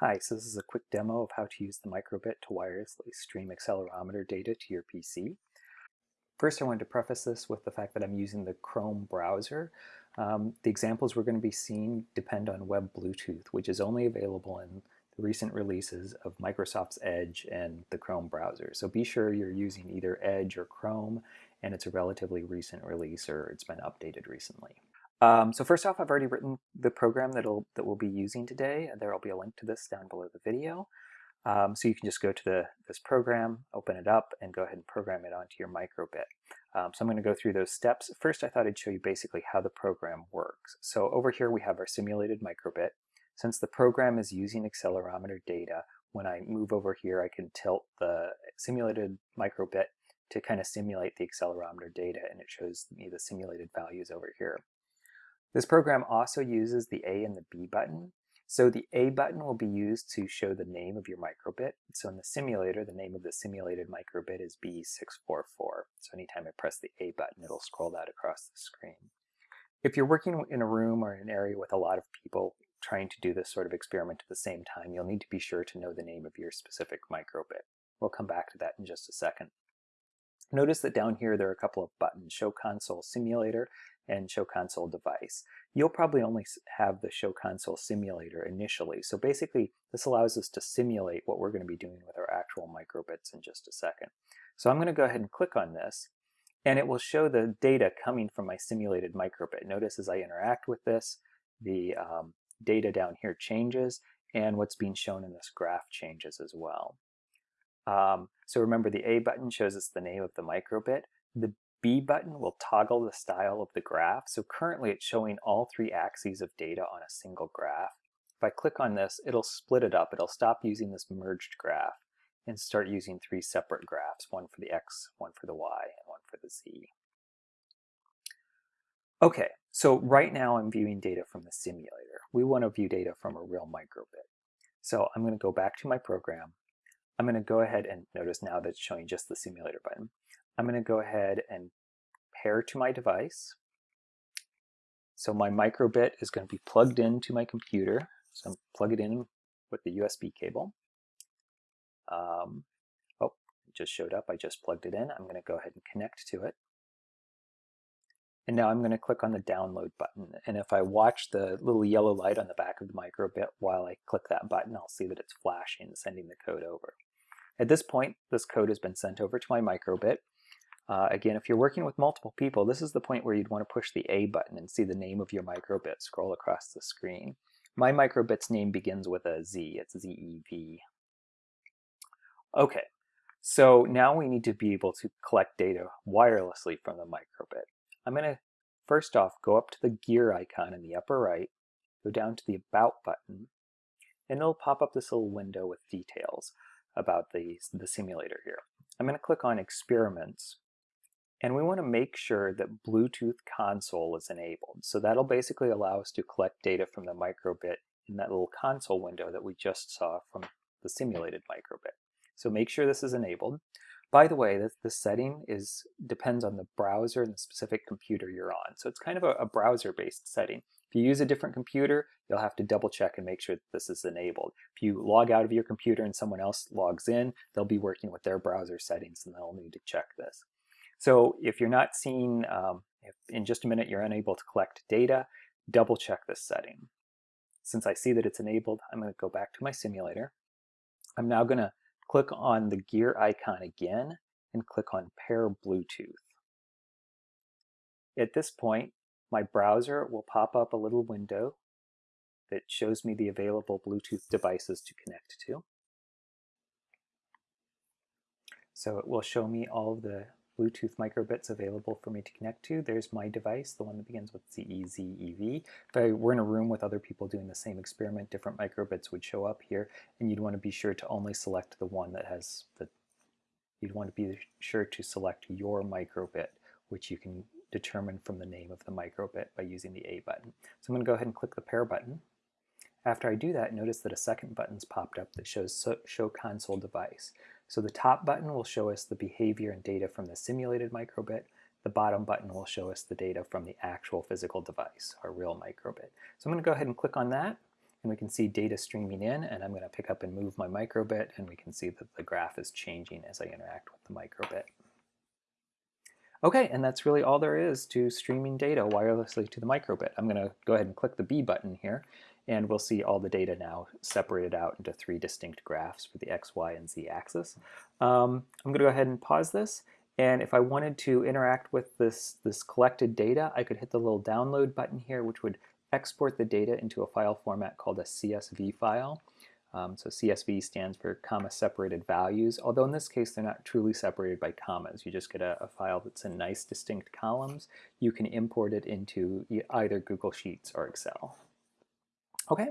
Hi, so this is a quick demo of how to use the microbit to wirelessly stream accelerometer data to your PC. First, I wanted to preface this with the fact that I'm using the Chrome browser. Um, the examples we're going to be seeing depend on Web Bluetooth, which is only available in the recent releases of Microsoft's Edge and the Chrome browser. So be sure you're using either Edge or Chrome, and it's a relatively recent release or it's been updated recently. Um, so first off, I've already written the program that'll, that we'll be using today. There will be a link to this down below the video. Um, so you can just go to the, this program, open it up, and go ahead and program it onto your microbit. Um, so I'm going to go through those steps. First, I thought I'd show you basically how the program works. So over here we have our simulated microbit. Since the program is using accelerometer data, when I move over here, I can tilt the simulated microbit to kind of simulate the accelerometer data, and it shows me the simulated values over here. This program also uses the A and the B button. So the A button will be used to show the name of your microbit. So in the simulator, the name of the simulated microbit is B644. So anytime I press the A button, it'll scroll that across the screen. If you're working in a room or an area with a lot of people trying to do this sort of experiment at the same time, you'll need to be sure to know the name of your specific microbit. We'll come back to that in just a second. Notice that down here there are a couple of buttons, Show Console Simulator and Show Console Device. You'll probably only have the Show Console Simulator initially, so basically this allows us to simulate what we're going to be doing with our actual microbits in just a second. So I'm going to go ahead and click on this, and it will show the data coming from my simulated microbit. Notice as I interact with this, the um, data down here changes, and what's being shown in this graph changes as well. Um, so remember the A button shows us the name of the microbit. The B button will toggle the style of the graph. So currently it's showing all three axes of data on a single graph. If I click on this, it'll split it up. It'll stop using this merged graph and start using three separate graphs, one for the X, one for the Y, and one for the Z. Okay, so right now I'm viewing data from the simulator. We want to view data from a real microbit. So I'm going to go back to my program. I'm going to go ahead and notice now that it's showing just the simulator button. I'm going to go ahead and pair to my device. So my microbit is going to be plugged into my computer. So I'm plug it in with the USB cable. Um, oh, it just showed up. I just plugged it in. I'm going to go ahead and connect to it. And now I'm going to click on the download button. And if I watch the little yellow light on the back of the microbit while I click that button, I'll see that it's flashing, sending the code over. At this point, this code has been sent over to my microbit. Uh, again, if you're working with multiple people, this is the point where you'd want to push the A button and see the name of your microbit scroll across the screen. My microbit's name begins with a Z, it's Z-E-V. Okay, so now we need to be able to collect data wirelessly from the microbit. I'm going to first off go up to the gear icon in the upper right, go down to the About button, and it'll pop up this little window with details about the, the simulator here. I'm going to click on Experiments, and we want to make sure that Bluetooth console is enabled. So that'll basically allow us to collect data from the microbit in that little console window that we just saw from the simulated microbit. So make sure this is enabled. By the way, this, this setting is depends on the browser and the specific computer you're on. So it's kind of a, a browser-based setting. If you use a different computer, you'll have to double check and make sure that this is enabled. If you log out of your computer and someone else logs in, they'll be working with their browser settings and they'll need to check this. So if you're not seeing, um, if in just a minute you're unable to collect data, double check this setting. Since I see that it's enabled, I'm going to go back to my simulator. I'm now going to click on the gear icon again and click on pair Bluetooth. At this point, my browser will pop up a little window that shows me the available Bluetooth devices to connect to. So it will show me all the Bluetooth microbits available for me to connect to. There's my device, the one that begins with ZEZEV. If I were in a room with other people doing the same experiment, different microbits would show up here, and you'd want to be sure to only select the one that has the, you'd want to be sure to select your microbit, which you can determine from the name of the microbit by using the A button. So I'm going to go ahead and click the pair button. After I do that, notice that a second button's popped up that shows Show Console Device. So the top button will show us the behavior and data from the simulated microbit. The bottom button will show us the data from the actual physical device, our real microbit. So I'm going to go ahead and click on that. and we can see data streaming in, and I'm going to pick up and move my microbit, and we can see that the graph is changing as I interact with the microbit. Okay, and that's really all there is to streaming data wirelessly to the microbit. I'm going to go ahead and click the B button here, and we'll see all the data now separated out into three distinct graphs for the X, Y, and Z axis. Um, I'm going to go ahead and pause this, and if I wanted to interact with this, this collected data, I could hit the little download button here, which would export the data into a file format called a CSV file. Um, so CSV stands for comma separated values, although in this case they're not truly separated by commas. You just get a, a, file that's in nice distinct columns. You can import it into either Google Sheets or Excel. Okay,